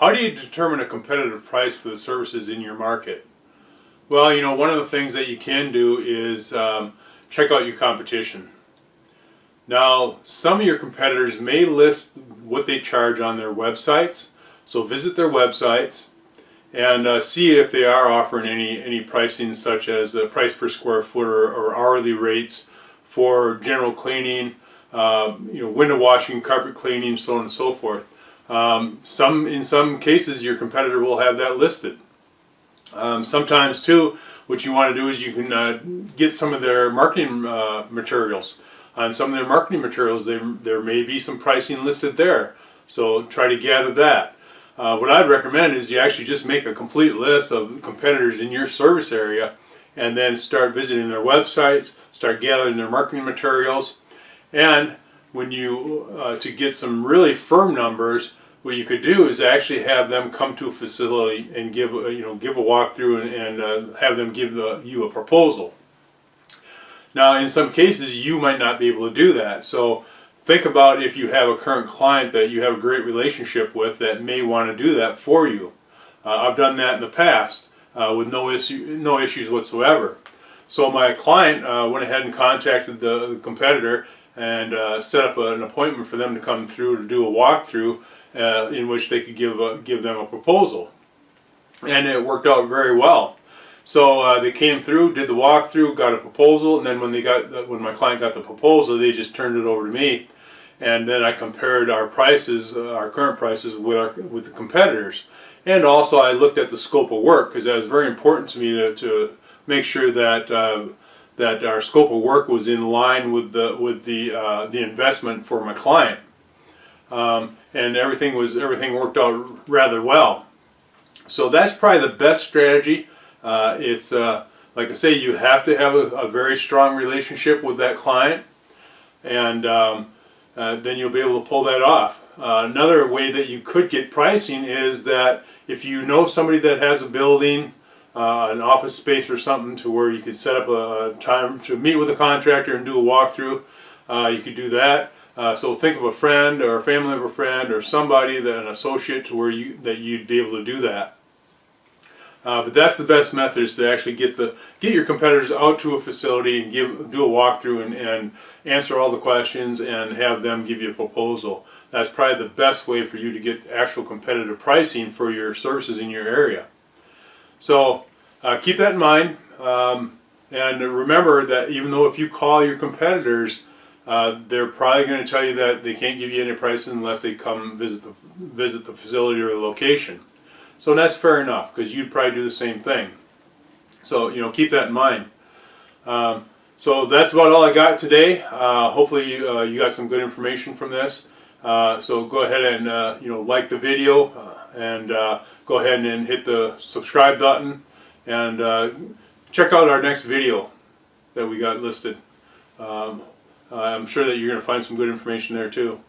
How do you determine a competitive price for the services in your market? Well, you know, one of the things that you can do is um, check out your competition. Now, some of your competitors may list what they charge on their websites, so visit their websites and uh, see if they are offering any, any pricing such as the price per square foot or, or hourly rates for general cleaning, uh, you know, window washing, carpet cleaning, so on and so forth. Um, some, in some cases, your competitor will have that listed. Um, sometimes, too, what you want to do is you can uh, get some of their marketing uh, materials. On some of their marketing materials, they, there may be some pricing listed there. So try to gather that. Uh, what I'd recommend is you actually just make a complete list of competitors in your service area and then start visiting their websites, start gathering their marketing materials, and when you, uh, to get some really firm numbers, what you could do is actually have them come to a facility and give a, you know give a walkthrough and, and uh, have them give the, you a proposal. Now in some cases you might not be able to do that so think about if you have a current client that you have a great relationship with that may want to do that for you. Uh, I've done that in the past uh, with no issue no issues whatsoever. So my client uh, went ahead and contacted the, competitor and uh, set up an appointment for them to come through to do a walkthrough uh, in which they could give a, give them a proposal, and it worked out very well. So uh, they came through, did the walkthrough, got a proposal, and then when they got when my client got the proposal, they just turned it over to me, and then I compared our prices, uh, our current prices, with our, with the competitors, and also I looked at the scope of work because that was very important to me to, to make sure that uh, that our scope of work was in line with the with the uh, the investment for my client. Um, and everything was everything worked out rather well. So that's probably the best strategy. Uh, it's uh, like I say, you have to have a, a, very strong relationship with that client, and um, uh, then you'll be able to pull that off. Uh, another way that you could get pricing is that if you know somebody that has a building, uh, an office space or something to where you could set up a, a time to meet with a contractor and do a walkthrough, uh, you could do that. Uh, so think of a friend or a family of a friend or somebody that an associate to where you that you'd be able to do that. Uh, but that's the best method is to actually get the get your competitors out to a facility and give do a walkthrough and, and answer all the questions and have them give you a proposal. That's probably the best way for you to get actual competitive pricing for your services in your area. So uh, keep that in mind. Um, and remember that even though if you call your competitors, uh, they're probably going to tell you that they can't give you any prices unless they come visit the visit the facility or the location. So that's fair enough because you'd probably do the same thing. So you know keep that in mind. Um, so that's about all I got today. Uh, hopefully you, uh, you got some good information from this. Uh, so go ahead and uh, you know like the video and go ahead and hit the subscribe button and check out our next video that we got listed. Um, Uh, I'm sure that you're going to find some good information there too.